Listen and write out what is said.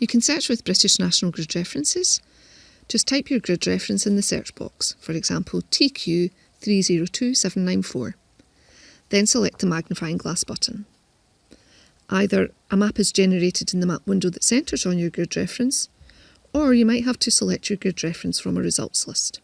You can search with British National Grid References. Just type your grid reference in the search box, for example TQ302794. Then select the magnifying glass button. Either a map is generated in the map window that centres on your grid reference, or you might have to select your grid reference from a results list.